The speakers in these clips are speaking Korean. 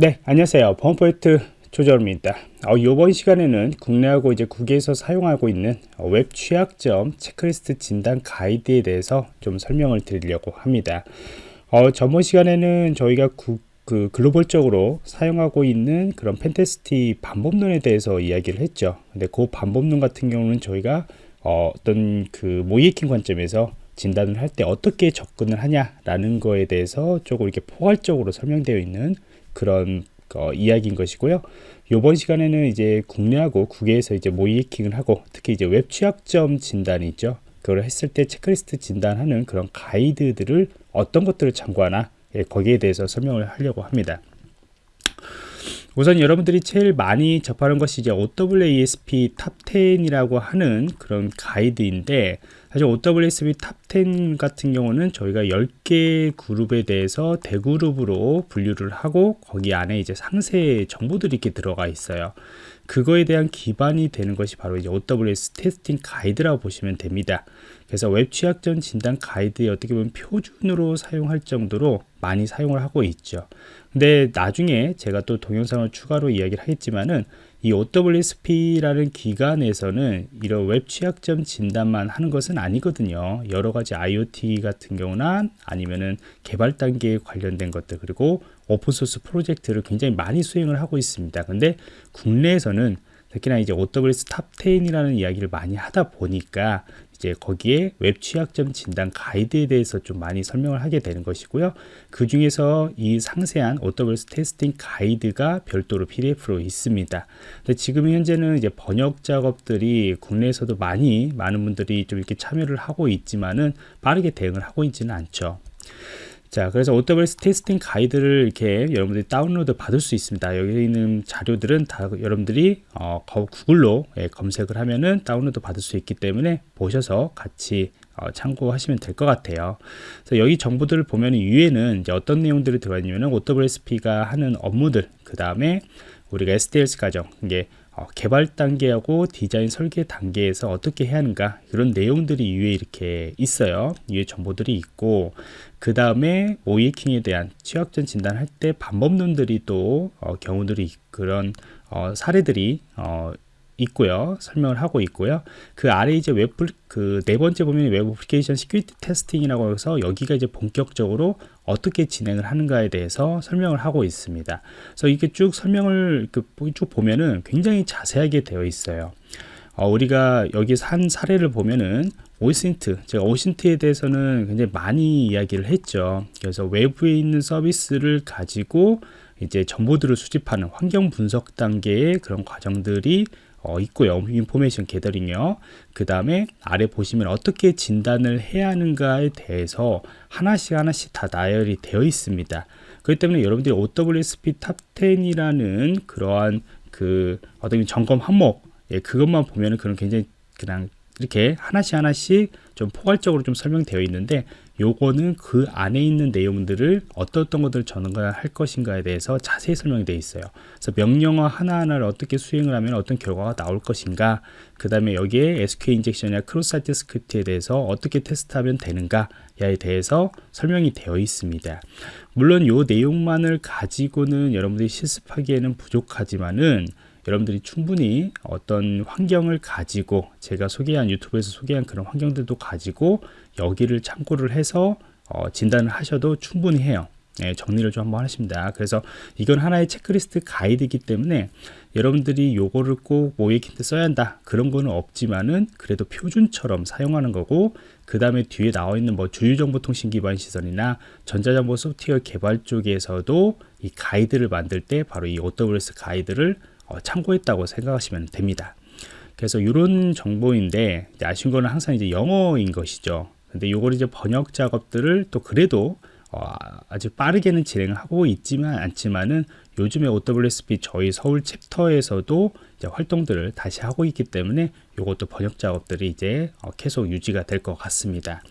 네 안녕하세요. 범포인트 조절입니다. 어, 이번 시간에는 국내하고 이제 국외에서 사용하고 있는 웹 취약점 체크리스트 진단 가이드에 대해서 좀 설명을 드리려고 합니다. 어, 저번 시간에는 저희가 국, 그 글로벌적으로 사용하고 있는 그런 pentesting 방법론에 대해서 이야기를 했죠. 근데 그 방법론 같은 경우는 저희가 어, 어떤 그 모의해킹 관점에서 진단을 할 때 어떻게 접근을 하냐라는 거에 대해서 조금 이렇게 포괄적으로 설명되어 있는 그런 어, 이야기인 것이고요. 이번 시간에는 이제 국내하고 국외에서 이제 모의해킹을 하고 특히 이제 웹 취약점 진단이 있죠. 그걸 했을 때 체크리스트 진단하는 그런 가이드들을 어떤 것들을 참고하나 예, 거기에 대해서 설명을 하려고 합니다. 우선 여러분들이 제일 많이 접하는 것이 이제 OWASP Top 10이라고 하는 그런 가이드인데 사실 OWASP Top 10 같은 경우는 저희가 10개 그룹에 대해서 대그룹으로 분류를 하고 거기 안에 이제 상세 정보들이 이렇게 들어가 있어요. 그거에 대한 기반이 되는 것이 바로 이제 OWS 테스팅 가이드라고 보시면 됩니다. 그래서 웹 취약점 진단 가이드에 어떻게 보면 표준으로 사용할 정도로 많이 사용을 하고 있죠. 근데 나중에 제가 또 동영상을 추가로 이야기를 하겠지만은 이 OWASP라는 기관에서는 이런 웹 취약점 진단만 하는 것은 아니거든요. 여러 가지 IoT 같은 경우나 아니면은 개발 단계에 관련된 것들 그리고 오픈소스 프로젝트를 굉장히 많이 수행을 하고 있습니다. 근데 국내에서는 특히나 이제 OWASP Top 10이라는 이야기를 많이 하다 보니까 이제 거기에 웹 취약점 진단 가이드에 대해서 좀 많이 설명을 하게 되는 것이고요. 그 중에서 이 상세한 AWS 테스팅 가이드가 별도로 PDF로 있습니다. 근데 지금 현재는 이제 번역 작업들이 국내에서도 많이 많은 분들이 좀 이렇게 참여를 하고 있지만은 빠르게 대응을 하고 있지는 않죠. 자 그래서 OWS 테스팅 가이드를 이렇게 여러분들이 다운로드 받을 수 있습니다. 여기 있는 자료들은 다 여러분들이 어, 구글로 예, 검색을 하면은 다운로드 받을 수 있기 때문에 보셔서 같이 어, 참고하시면 될 것 같아요. 그래서 여기 정보들을 보면 위에는 이제 어떤 내용들이 들어가 있냐면 OWSP가 하는 업무들 그 다음에 우리가 SDLC 과정 이게 어, 개발 단계하고 디자인 설계 단계에서 어떻게 해야 하는가 이런 내용들이 위에 이렇게 있어요 위에 정보들이 있고 그 다음에 오이킹에 대한 취약점 진단할 때 방법론들이 또 어, 경우들이 그런 어, 사례들이 어, 있고요. 설명을 하고 있고요. 그 아래 이제 웹, 그 네 번째 보면 Web Application Security Testing이라고 해서 여기가 이제 본격적으로 어떻게 진행을 하는가에 대해서 설명을 하고 있습니다. 그래서 이게 쭉 설명을 그 쭉 보면은 굉장히 자세하게 되어 있어요. 어, 우리가 여기 한 사례를 보면은 OSINT 제가 OSINT에 대해서는 굉장히 많이 이야기를 했죠 그래서 외부에 있는 서비스를 가지고 이제 정보들을 수집하는 환경 분석 단계의 그런 과정들이 어, 있고요. Information gathering이요. 그 다음에 아래 보시면 어떻게 진단을 해야 하는가에 대해서 하나씩 하나씩 다 나열이 되어 있습니다. 그렇기 때문에 여러분들이 OWASP Top 10이라는 그러한 그 어떤 점검 항목 예, 그것만 보면은 그런 굉장히 그냥 이렇게 하나씩 하나씩 좀 포괄적으로 좀 설명되어 있는데 요거는 그 안에 있는 내용들을 어떤 것들을 진단할 것인가에 대해서 자세히 설명이 되어 있어요. 그래서 명령어 하나하나를 어떻게 수행을 하면 어떤 결과가 나올 것인가 그 다음에 여기에 SQL 인젝션이나 크로스 사이트 스크립트에 대해서 어떻게 테스트하면 되는가 에 대해서 설명이 되어 있습니다. 물론 요 내용만을 가지고는 여러분들이 실습하기에는 부족하지만은 여러분들이 충분히 어떤 환경을 가지고 제가 소개한 유튜브에서 소개한 그런 환경들도 가지고 여기를 참고를 해서 어, 진단을 하셔도 충분히 해요. 네, 정리를 좀 한번 하십니다. 그래서 이건 하나의 체크리스트 가이드이기 때문에 여러분들이 요거를 꼭 모의킹 때 써야 한다. 그런 거는 없지만은 그래도 표준처럼 사용하는 거고 그 다음에 뒤에 나와 있는 뭐 주유정보통신 기반 시설이나 전자정보 소프트웨어 개발 쪽에서도 이 가이드를 만들 때 바로 이 OWS 가이드를 어, 참고했다고 생각하시면 됩니다. 그래서 이런 정보인데 아쉬운 거는 항상 이제 영어인 것이죠. 근데 이걸 이제 번역 작업들을 또 그래도 어, 아주 빠르게는 진행하고 있지만 않지만은 요즘에 OWSP 저희 서울 챕터에서도 활동들을 다시 하고 있기 때문에 이것도 번역 작업들이 이제 어, 계속 유지가 될 것 같습니다.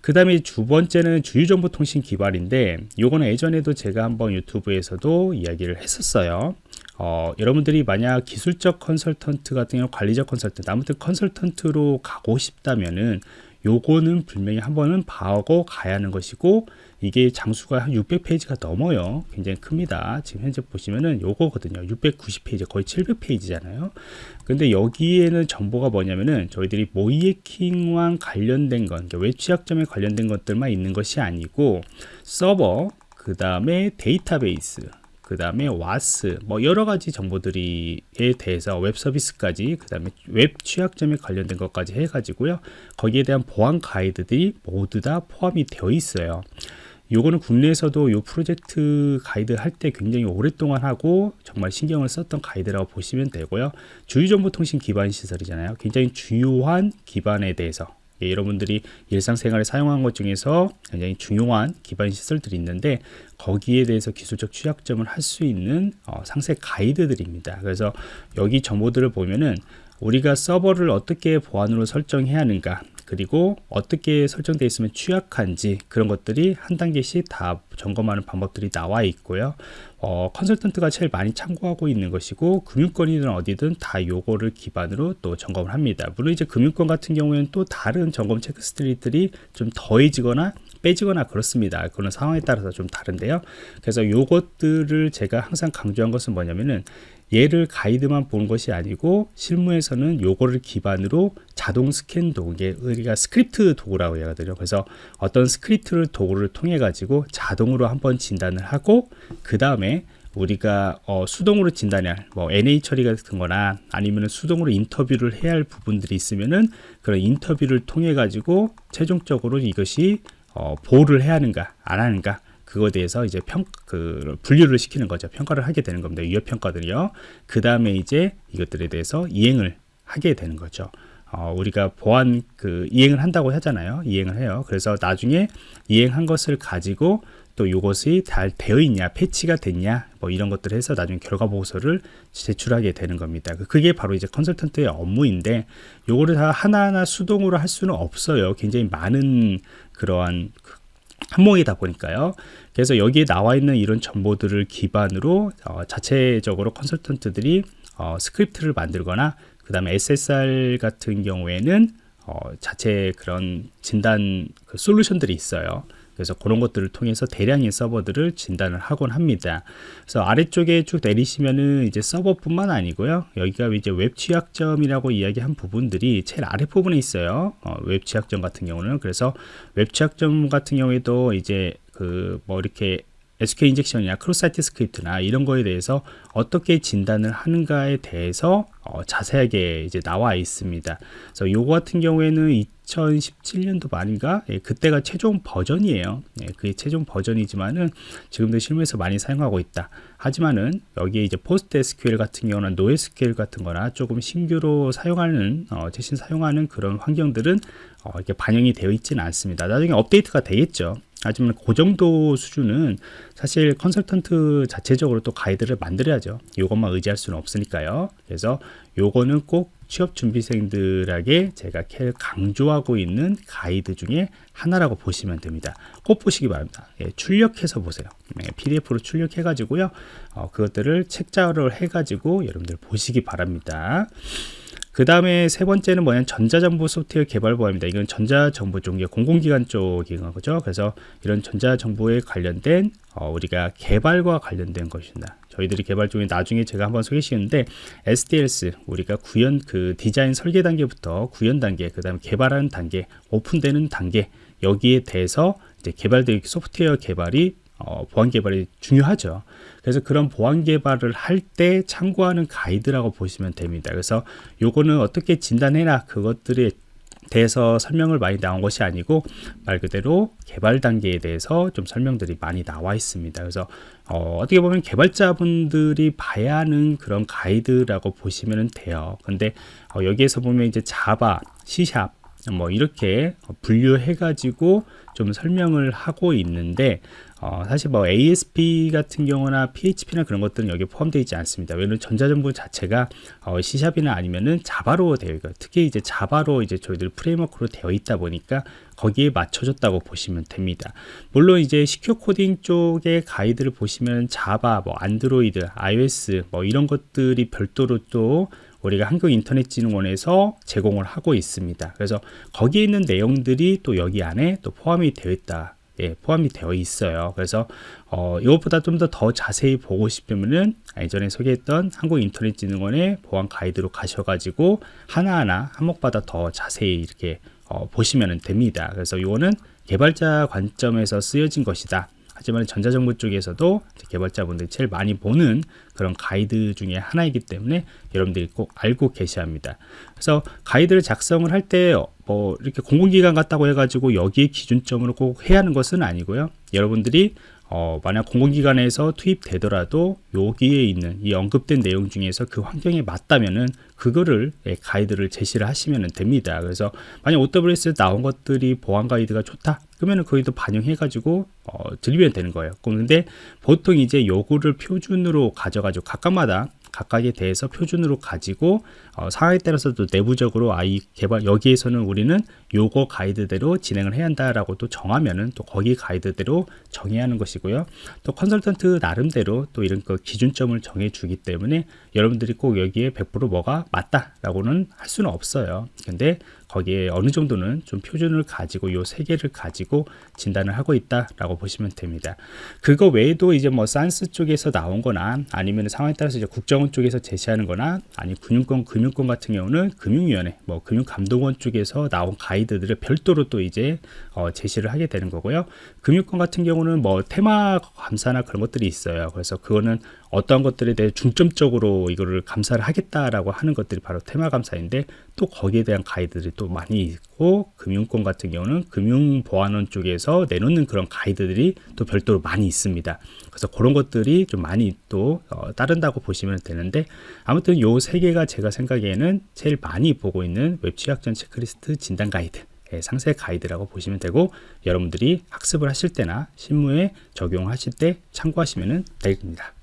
그 다음에 두 번째는 주유정보통신 기발인데 요거는 예전에도 제가 한번 유튜브에서도 이야기를 했었어요 어, 여러분들이 만약 기술적 컨설턴트 같은 경우 관리적 컨설턴트 아무튼 컨설턴트로 가고 싶다면은 요거는 분명히 한 번은 봐오고 가야 하는 것이고 이게 장수가 한 600페이지가 넘어요. 굉장히 큽니다. 지금 현재 보시면은 요거거든요. 690페이지 거의 700페이지잖아요. 근데 여기에는 정보가 뭐냐면은 저희들이 모의해킹과 관련된 웹 취약점에 관련된 것들만 있는 것이 아니고 서버 그 다음에 데이터베이스 그 다음에 WAS 뭐 여러 가지 정보들이에 대해서 웹 서비스까지 그 다음에 웹 취약점에 관련된 것까지 해 가지고요. 거기에 대한 보안 가이드들이 모두 다 포함이 되어 있어요. 요거는 국내에서도 요 프로젝트 가이드 할 때 굉장히 오랫동안 하고 정말 신경을 썼던 가이드라고 보시면 되고요. 주유정보통신 기반 시설이잖아요. 굉장히 중요한 기반에 대해서 예, 여러분들이 일상생활에 사용한 것 중에서 굉장히 중요한 기반 시설들이 있는데 거기에 대해서 기술적 취약점을 할 수 있는 어, 상세 가이드들입니다. 그래서 여기 정보들을 보면은 우리가 서버를 어떻게 보안으로 설정해야 하는가 그리고 어떻게 설정되어 있으면 취약한지 그런 것들이 한 단계씩 다 점검하는 방법들이 나와 있고요 어, 컨설턴트가 제일 많이 참고하고 있는 것이고 금융권이든 어디든 다 요거를 기반으로 또 점검을 합니다 물론 이제 금융권 같은 경우에는 또 다른 점검 체크스트리들이 좀 더해지거나 빼지거나 그렇습니다. 그런 상황에 따라서 좀 다른데요. 그래서 요것들을 제가 항상 강조한 것은 뭐냐면은 얘를 가이드만 보는 것이 아니고 실무에서는 요거를 기반으로 자동 스캔 도구 이게 우리가 스크립트 도구라고 얘기하거든요 그래서 어떤 스크립트를 도구를 통해 가지고 자동으로 한번 진단을 하고 그 다음에 우리가 어, 수동으로 진단할 뭐 NA 처리 같은 거나 아니면 수동으로 인터뷰를 해야 할 부분들이 있으면은 그런 인터뷰를 통해 가지고 최종적으로 이것이 어, 보호를 해야 하는가 안 하는가 그거에 대해서 이제 평, 그, 분류를 시키는 거죠. 평가를 하게 되는 겁니다. 위협 평가들이요. 그 다음에 이제 이것들에 대해서 이행을 하게 되는 거죠. 어, 우리가 보안 그 이행을 한다고 하잖아요. 이행을 해요. 그래서 나중에 이행한 것을 가지고 또 이것이 잘 되어 있냐, 패치가 됐냐, 뭐 이런 것들을 해서 나중에 결과 보고서를 제출하게 되는 겁니다. 그게 바로 이제 컨설턴트의 업무인데 요거를 다 하나하나 수동으로 할 수는 없어요. 굉장히 많은 그러한 항목이다 보니까요. 그래서 여기에 나와 있는 이런 정보들을 기반으로 어, 자체적으로 컨설턴트들이 어, 스크립트를 만들거나 그 다음에 SSR 같은 경우에는 어, 자체 그런 진단 그 솔루션들이 있어요. 그래서 그런 것들을 통해서 대량의 서버들을 진단을 하곤 합니다. 그래서 아래쪽에 쭉 내리시면은 이제 서버뿐만 아니고요. 여기가 이제 웹 취약점이라고 이야기한 부분들이 제일 아래 부분에 있어요. 어, 웹 취약점 같은 경우는 그래서 웹 취약점 같은 경우에도 이제 그 뭐 이렇게 SQL 인젝션이나 cross-site script나 이런 거에 대해서 어떻게 진단을 하는가에 대해서 어, 자세하게 이제 나와 있습니다. 그래서 요거 같은 경우에는 2017년도 말인가? 예, 그때가 최종 버전이에요. 예, 그게 최종 버전이지만은 지금도 실무에서 많이 사용하고 있다. 하지만은 여기에 이제 PostgreSQL 같은 경우는 NoSQL 같은 거나 조금 신규로 사용하는 어, 대신 사용하는 그런 환경들은 어, 이렇게 반영이 되어 있지는 않습니다. 나중에 업데이트가 되겠죠 하지만 그 정도 수준은 사실 컨설턴트 자체적으로 또 가이드를 만들어야죠 이것만 의지할 수는 없으니까요 그래서 요거는 꼭 취업 준비생들에게 제가 강조하고 있는 가이드 중에 하나라고 보시면 됩니다. 꼭 보시기 바랍니다. 예, 출력해서 보세요. 예, PDF로 출력해 가지고요. 어, 그것들을 책자로 해 가지고 여러분들 보시기 바랍니다. 그 다음에 세 번째는 뭐냐면 전자정보 소프트웨어 개발 보안입니다. 이건 전자정보 쪽이 공공기관 쪽인 거죠. 그래서 이런 전자정보에 관련된 어, 우리가 개발과 관련된 것입니다. 저희들이 개발 중에 나중에 제가 한번 소개시켰는데 SDLS 우리가 구현 그 디자인 설계 단계부터 구현 단계 그 다음에 개발하는 단계 오픈되는 단계 여기에 대해서 이제 개발된 소프트웨어 개발이 어, 보안 개발이 중요하죠. 그래서 그런 보안 개발을 할 때 참고하는 가이드라고 보시면 됩니다. 그래서 요거는 어떻게 진단해라 그것들이 대해서 설명을 많이 나온 것이 아니고 말 그대로 개발 단계에 대해서 좀 설명들이 많이 나와 있습니다. 그래서 어, 떻게 보면 개발자분들이 봐야 하는 그런 가이드라고 보시면 돼요. 근데 어, 여기에서 보면 이제 자바, C샵 뭐 이렇게 분류해 가지고 좀 설명을 하고 있는데 어, 사실 뭐 ASP 같은 경우나 PHP나 그런 것들은 여기에 포함되어 있지 않습니다. 왜냐면 전자정보 자체가 어, C샵이나 아니면은 자바로 되어 있고 특히 이제 자바로 이제 저희들 프레임워크로 되어 있다 보니까 거기에 맞춰졌다고 보시면 됩니다. 물론 이제 시큐어 코딩 쪽의 가이드를 보시면 자바, 뭐 안드로이드, iOS 뭐 이런 것들이 별도로 또 우리가 한국인터넷진흥원에서 제공을 하고 있습니다. 그래서 거기에 있는 내용들이 또 여기 안에 또 포함이 되어 있다. 예, 포함이 되어 있어요. 그래서 어, 이것보다 좀 더 더 자세히 보고 싶으면은 예전에 소개했던 한국인터넷진흥원의 보안 가이드로 가셔가지고 하나하나 항목마다 더 자세히 이렇게 어, 보시면 됩니다. 그래서 이거는 개발자 관점에서 쓰여진 것이다. 하지만 전자정부 쪽에서도 개발자분들이 제일 많이 보는 그런 가이드 중에 하나이기 때문에 여러분들이 꼭 알고 계셔야 합니다. 그래서 가이드를 작성을 할 때 뭐 이렇게 공공기관 같다고 해가지고 여기에 기준점으로 꼭 해야 하는 것은 아니고요. 여러분들이 어, 만약 공공기관에서 투입되더라도 여기에 있는 이 언급된 내용 중에서 그 환경에 맞다면은 그거를 예, 가이드를 제시를 하시면 됩니다. 그래서 만약 OWS에 나온 것들이 보안 가이드가 좋다. 그러면은 거기도 반영해 가지고 어, 들리면 되는 거예요. 그런데 보통 이제 요구를 표준으로 가져가지고 각각마다 각각에 대해서 표준으로 가지고 어, 상황에 따라서 도 내부적으로 아이 개발 여기에서는 우리는 요거 가이드대로 진행을 해야 한다라고 또 정하면은 또 거기 가이드대로 정해야 하는 것이고요. 또 컨설턴트 나름대로 또 이런 그 기준점을 정해 주기 때문에 여러분들이 꼭 여기에 100% 뭐가 맞다라고는 할 수는 없어요. 근데 거기에 어느 정도는 좀 표준을 가지고 요 세 개를 가지고 진단을 하고 있다라고 보시면 됩니다. 그거 외에도 이제 뭐 산스 쪽에서 나온 거나 아니면 상황에 따라서 이제 국정원 쪽에서 제시하는 거나 아니 금융권 금융권 같은 경우는 금융위원회 뭐 금융감독원 쪽에서 나온 가이드 들을 별도로 또 이제 어, 제시를 하게 되는 거고요. 금융권 같은 경우는 뭐 테마 감사나 그런 것들이 있어요. 그래서 그거는 어떤 것들에 대해 중점적으로 이거를 감사를 하겠다라고 하는 것들이 바로 테마 감사인데 또 거기에 대한 가이드들이 또 많이 있고 금융권 같은 경우는 금융보안원 쪽에서 내놓는 그런 가이드들이 또 별도로 많이 있습니다. 그래서 그런 것들이 좀 많이 또 어, 따른다고 보시면 되는데 아무튼 요 세 개가 제가 생각에는 제일 많이 보고 있는 웹 취약점 체크리스트 진단 가이드 예, 상세 가이드라고 보시면 되고 여러분들이 학습을 하실 때나 실무에 적용하실 때 참고하시면 됩니다.